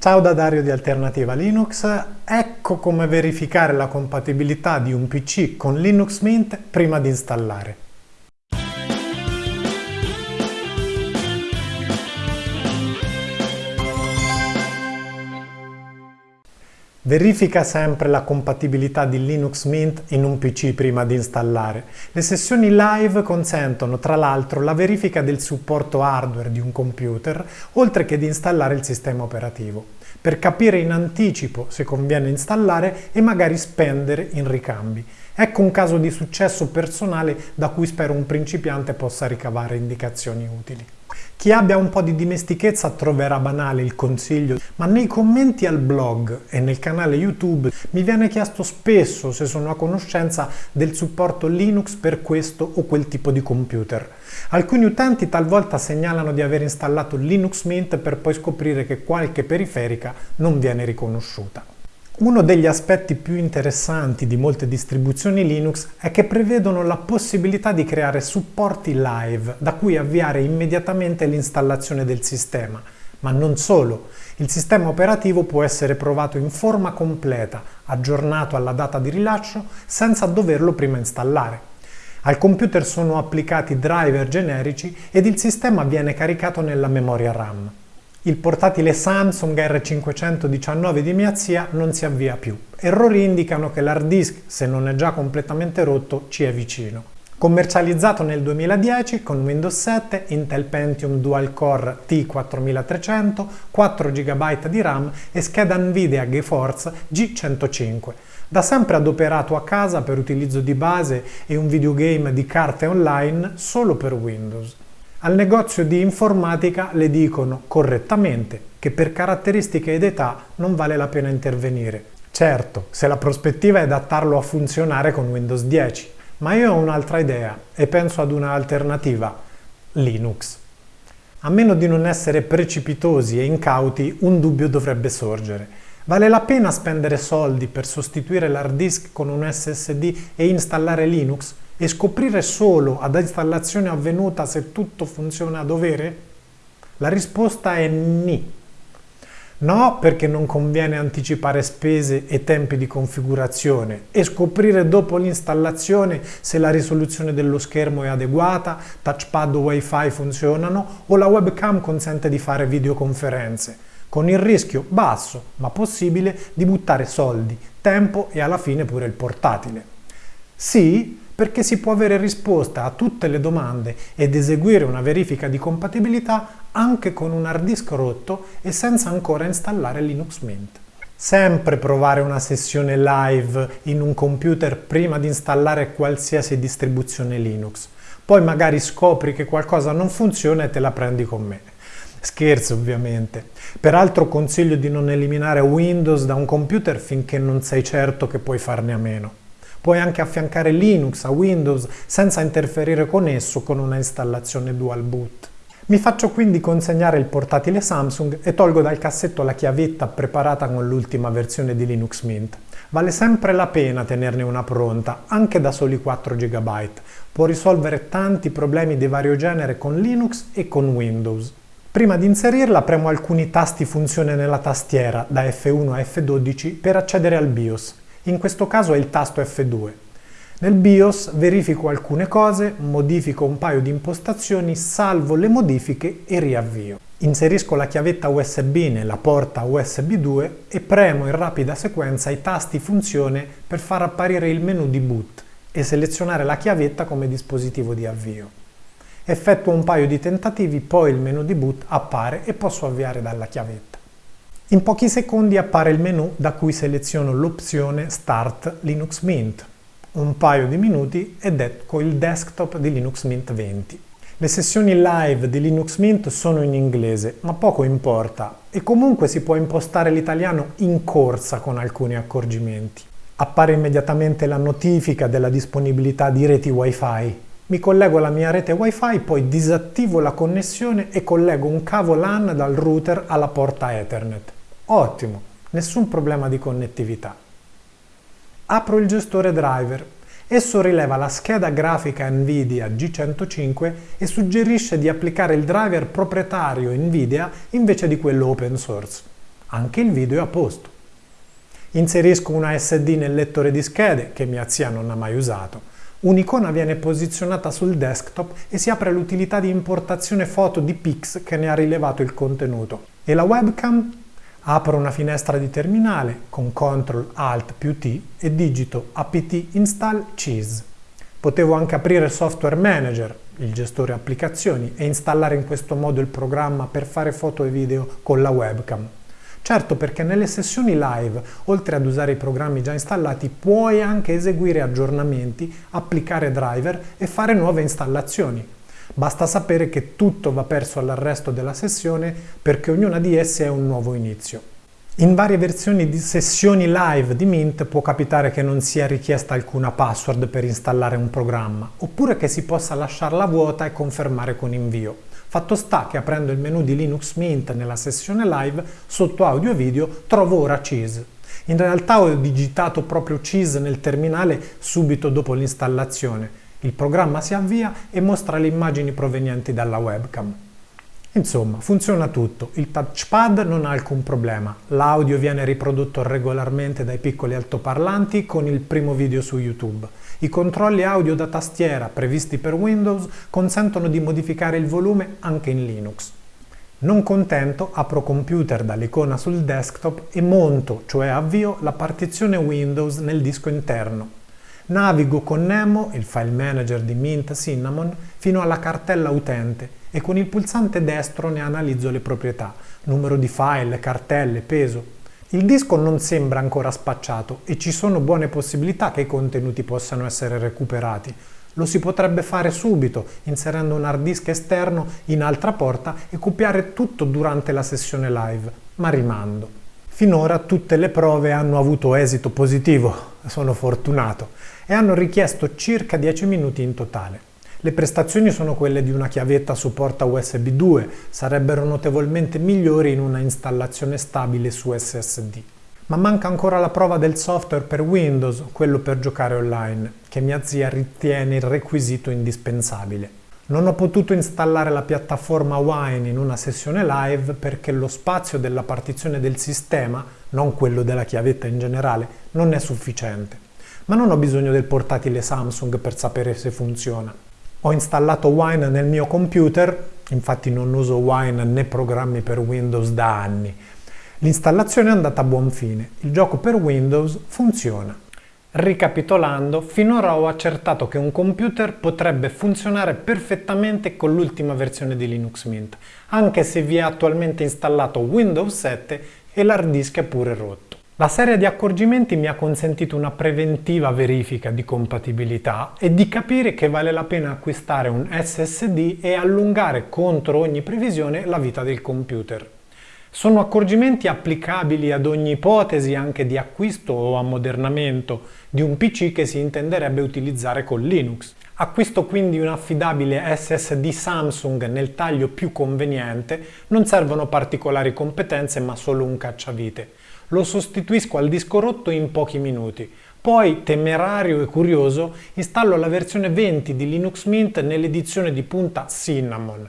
Ciao da Dario di Alternativa Linux, ecco come verificare la compatibilità di un PC con Linux Mint prima di installare. Verifica sempre la compatibilità di Linux Mint in un PC prima di installare. Le sessioni live consentono tra l'altro la verifica del supporto hardware di un computer, oltre che di installare il sistema operativo, per capire in anticipo se conviene installare e magari spendere in ricambi. Ecco un caso di successo personale da cui spero un principiante possa ricavare indicazioni utili. Chi abbia un po' di dimestichezza troverà banale il consiglio, ma nei commenti al blog e nel canale YouTube mi viene chiesto spesso se sono a conoscenza del supporto Linux per questo o quel tipo di computer. Alcuni utenti talvolta segnalano di aver installato Linux Mint per poi scoprire che qualche periferica non viene riconosciuta. Uno degli aspetti più interessanti di molte distribuzioni Linux è che prevedono la possibilità di creare supporti live da cui avviare immediatamente l'installazione del sistema. Ma non solo, il sistema operativo può essere provato in forma completa, aggiornato alla data di rilascio, senza doverlo prima installare. Al computer sono applicati driver generici ed il sistema viene caricato nella memoria RAM. Il portatile Samsung R519 di mia zia non si avvia più. Errori indicano che l'hard disk, se non è già completamente rotto, ci è vicino. Commercializzato nel 2010 con Windows 7, Intel Pentium Dual Core T4300, 4 GB di RAM e scheda Nvidia GeForce G105. Da sempre adoperato a casa per utilizzo di base e un videogame di carte online solo per Windows. Al negozio di informatica le dicono correttamente che per caratteristiche ed età non vale la pena intervenire. Certo, se la prospettiva è adattarlo a funzionare con Windows 10, ma io ho un'altra idea e penso ad un'alternativa, Linux. A meno di non essere precipitosi e incauti, un dubbio dovrebbe sorgere. Vale la pena spendere soldi per sostituire l'hard disk con un SSD e installare Linux? E scoprire solo ad installazione avvenuta se tutto funziona a dovere? La risposta è ni. No, perché non conviene anticipare spese e tempi di configurazione e scoprire dopo l'installazione se la risoluzione dello schermo è adeguata, touchpad o wifi funzionano o la webcam consente di fare videoconferenze, con il rischio basso ma possibile di buttare soldi, tempo e alla fine pure il portatile. Sì, perché si può avere risposta a tutte le domande ed eseguire una verifica di compatibilità anche con un hard disk rotto e senza ancora installare Linux Mint. Sempre provare una sessione live in un computer prima di installare qualsiasi distribuzione Linux. Poi magari scopri che qualcosa non funziona e te la prendi con me. Scherzo ovviamente. Peraltro consiglio di non eliminare Windows da un computer finché non sei certo che puoi farne a meno. Puoi anche affiancare Linux a Windows senza interferire con esso con una installazione dual boot. Mi faccio quindi consegnare il portatile Samsung e tolgo dal cassetto la chiavetta preparata con l'ultima versione di Linux Mint. Vale sempre la pena tenerne una pronta, anche da soli 4 GB. Può risolvere tanti problemi di vario genere con Linux e con Windows. Prima di inserirla premo alcuni tasti funzione nella tastiera, da F1 a F12, per accedere al BIOS in questo caso è il tasto F2. Nel BIOS verifico alcune cose, modifico un paio di impostazioni, salvo le modifiche e riavvio. Inserisco la chiavetta USB nella porta USB 2 e premo in rapida sequenza i tasti funzione per far apparire il menu di boot e selezionare la chiavetta come dispositivo di avvio. Effettuo un paio di tentativi, poi il menu di boot appare e posso avviare dalla chiavetta. In pochi secondi appare il menu da cui seleziono l'opzione Start Linux Mint. Un paio di minuti ed ecco il desktop di Linux Mint 20. Le sessioni live di Linux Mint sono in inglese, ma poco importa, e comunque si può impostare l'italiano in corsa con alcuni accorgimenti. Appare immediatamente la notifica della disponibilità di reti Wi-Fi. Mi collego alla mia rete Wi-Fi, poi disattivo la connessione e collego un cavo LAN dal router alla porta Ethernet. Ottimo, nessun problema di connettività. Apro il gestore driver. Esso rileva la scheda grafica NVIDIA G105 e suggerisce di applicare il driver proprietario NVIDIA invece di quello open source. Anche il video è a posto. Inserisco una SD nel lettore di schede, che mia zia non ha mai usato. Un'icona viene posizionata sul desktop e si apre l'utilità di importazione foto di Pix che ne ha rilevato il contenuto. E la webcam? Apro una finestra di terminale con CTRL ALT più T e digito apt install cheese. Potevo anche aprire Software Manager, il gestore applicazioni, e installare in questo modo il programma per fare foto e video con la webcam. Certo perché nelle sessioni live, oltre ad usare i programmi già installati, puoi anche eseguire aggiornamenti, applicare driver e fare nuove installazioni. Basta sapere che tutto va perso all'arresto della sessione perché ognuna di esse è un nuovo inizio. In varie versioni di sessioni live di Mint può capitare che non sia richiesta alcuna password per installare un programma, oppure che si possa lasciarla vuota e confermare con invio. Fatto sta che aprendo il menu di Linux Mint nella sessione live, sotto audio e video trovo ora Cheese. In realtà ho digitato proprio Cheese nel terminale subito dopo l'installazione. Il programma si avvia e mostra le immagini provenienti dalla webcam. Insomma, funziona tutto, il touchpad non ha alcun problema, l'audio viene riprodotto regolarmente dai piccoli altoparlanti con il primo video su YouTube. I controlli audio da tastiera previsti per Windows consentono di modificare il volume anche in Linux. Non contento, apro computer dall'icona sul desktop e monto, cioè avvio, la partizione Windows nel disco interno. Navigo con Nemo, il file manager di Mint Cinnamon, fino alla cartella utente e con il pulsante destro ne analizzo le proprietà, numero di file, cartelle, peso. Il disco non sembra ancora spacciato e ci sono buone possibilità che i contenuti possano essere recuperati. Lo si potrebbe fare subito, inserendo un hard disk esterno in altra porta e copiare tutto durante la sessione live, ma rimando. Finora tutte le prove hanno avuto esito positivo, sono fortunato, e hanno richiesto circa 10 minuti in totale. Le prestazioni sono quelle di una chiavetta su porta USB 2, sarebbero notevolmente migliori in una installazione stabile su SSD. Ma manca ancora la prova del software per Windows, quello per giocare online, che mia zia ritiene il requisito indispensabile. Non ho potuto installare la piattaforma Wine in una sessione live perché lo spazio della partizione del sistema, non quello della chiavetta in generale, non è sufficiente. Ma non ho bisogno del portatile Samsung per sapere se funziona. Ho installato Wine nel mio computer, infatti non uso Wine né programmi per Windows da anni. L'installazione è andata a buon fine, il gioco per Windows funziona. Ricapitolando, finora ho accertato che un computer potrebbe funzionare perfettamente con l'ultima versione di Linux Mint, anche se vi è attualmente installato Windows 7 e l'hard disk è pure rotto. La serie di accorgimenti mi ha consentito una preventiva verifica di compatibilità e di capire che vale la pena acquistare un SSD e allungare contro ogni previsione la vita del computer. Sono accorgimenti applicabili ad ogni ipotesi anche di acquisto o ammodernamento di un PC che si intenderebbe utilizzare con Linux. Acquisto quindi un affidabile SSD Samsung nel taglio più conveniente, non servono particolari competenze ma solo un cacciavite lo sostituisco al disco rotto in pochi minuti. Poi, temerario e curioso, installo la versione 20 di Linux Mint nell'edizione di punta Cinnamon.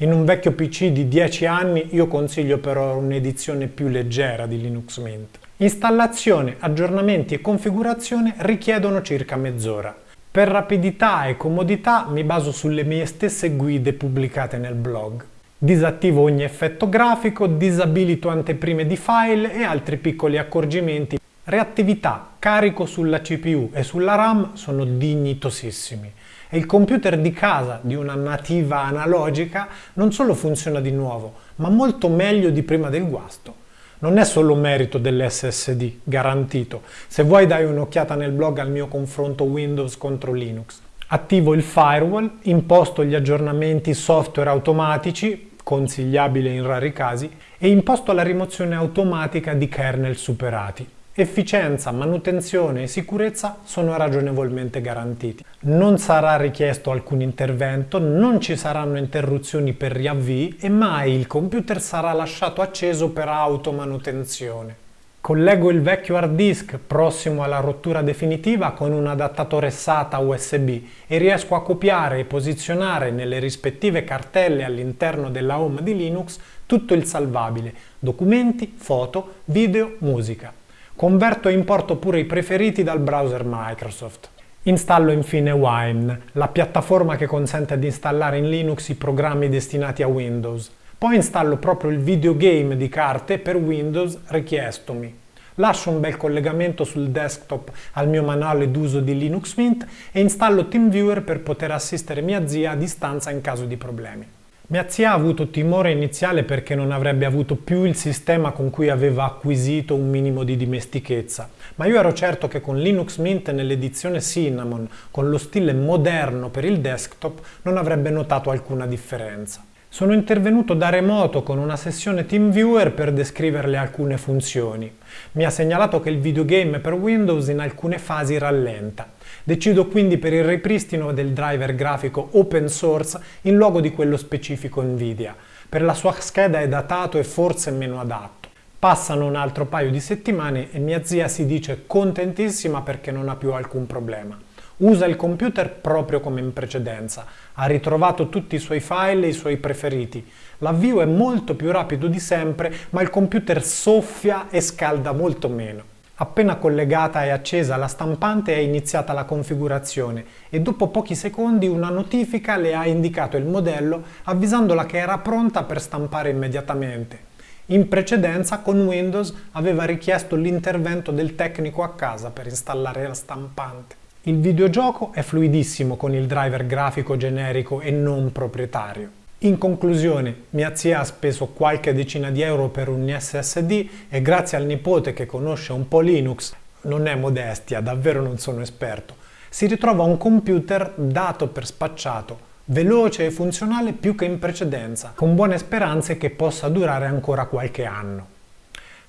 In un vecchio PC di 10 anni io consiglio però un'edizione più leggera di Linux Mint. Installazione, aggiornamenti e configurazione richiedono circa mezz'ora. Per rapidità e comodità mi baso sulle mie stesse guide pubblicate nel blog. Disattivo ogni effetto grafico, disabilito anteprime di file e altri piccoli accorgimenti. Reattività, carico sulla CPU e sulla RAM sono dignitosissimi e il computer di casa di una nativa analogica non solo funziona di nuovo, ma molto meglio di prima del guasto. Non è solo merito dell'SSD, garantito. Se vuoi dai un'occhiata nel blog al mio confronto Windows contro Linux. Attivo il firewall, imposto gli aggiornamenti software automatici, consigliabile in rari casi, e imposto la rimozione automatica di kernel superati. Efficienza, manutenzione e sicurezza sono ragionevolmente garantiti. Non sarà richiesto alcun intervento, non ci saranno interruzioni per riavvii e mai il computer sarà lasciato acceso per automanutenzione. Collego il vecchio hard disk prossimo alla rottura definitiva con un adattatore SATA USB e riesco a copiare e posizionare nelle rispettive cartelle all'interno della home di Linux tutto il salvabile, documenti, foto, video, musica. Converto e importo pure i preferiti dal browser Microsoft. Installo infine Wine, la piattaforma che consente di installare in Linux i programmi destinati a Windows. Poi installo proprio il videogame di carte per Windows richiestomi. Lascio un bel collegamento sul desktop al mio manuale d'uso di Linux Mint e installo TeamViewer per poter assistere mia zia a distanza in caso di problemi. Mia zia ha avuto timore iniziale perché non avrebbe avuto più il sistema con cui aveva acquisito un minimo di dimestichezza, ma io ero certo che con Linux Mint nell'edizione Cinnamon, con lo stile moderno per il desktop, non avrebbe notato alcuna differenza. Sono intervenuto da remoto con una sessione TeamViewer per descriverle alcune funzioni. Mi ha segnalato che il videogame per Windows in alcune fasi rallenta. Decido quindi per il ripristino del driver grafico open source in luogo di quello specifico Nvidia. Per la sua scheda è datato e forse meno adatto. Passano un altro paio di settimane e mia zia si dice contentissima perché non ha più alcun problema. Usa il computer proprio come in precedenza, ha ritrovato tutti i suoi file e i suoi preferiti. L'avvio è molto più rapido di sempre, ma il computer soffia e scalda molto meno. Appena collegata e accesa la stampante è iniziata la configurazione e dopo pochi secondi una notifica le ha indicato il modello avvisandola che era pronta per stampare immediatamente. In precedenza con Windows aveva richiesto l'intervento del tecnico a casa per installare la stampante. Il videogioco è fluidissimo con il driver grafico generico e non proprietario. In conclusione, mia zia ha speso qualche decina di euro per un SSD e grazie al nipote che conosce un po' Linux, non è modestia, davvero non sono esperto, si ritrova un computer dato per spacciato, veloce e funzionale più che in precedenza, con buone speranze che possa durare ancora qualche anno.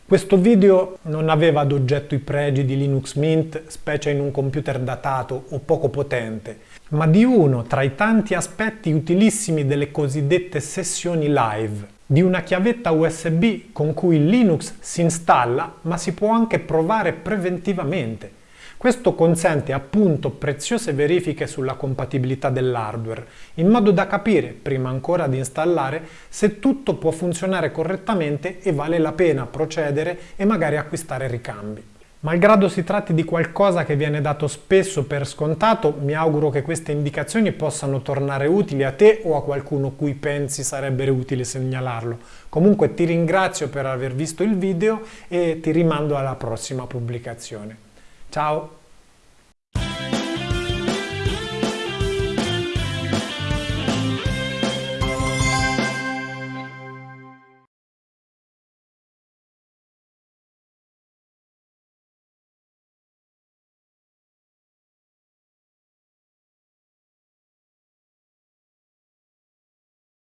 Questo video non aveva ad oggetto i pregi di Linux Mint, specie in un computer datato o poco potente, ma di uno tra i tanti aspetti utilissimi delle cosiddette sessioni live, di una chiavetta USB con cui Linux si installa ma si può anche provare preventivamente questo consente appunto preziose verifiche sulla compatibilità dell'hardware, in modo da capire, prima ancora di installare, se tutto può funzionare correttamente e vale la pena procedere e magari acquistare ricambi. Malgrado si tratti di qualcosa che viene dato spesso per scontato, mi auguro che queste indicazioni possano tornare utili a te o a qualcuno cui pensi sarebbe utile segnalarlo. Comunque ti ringrazio per aver visto il video e ti rimando alla prossima pubblicazione. Ciao!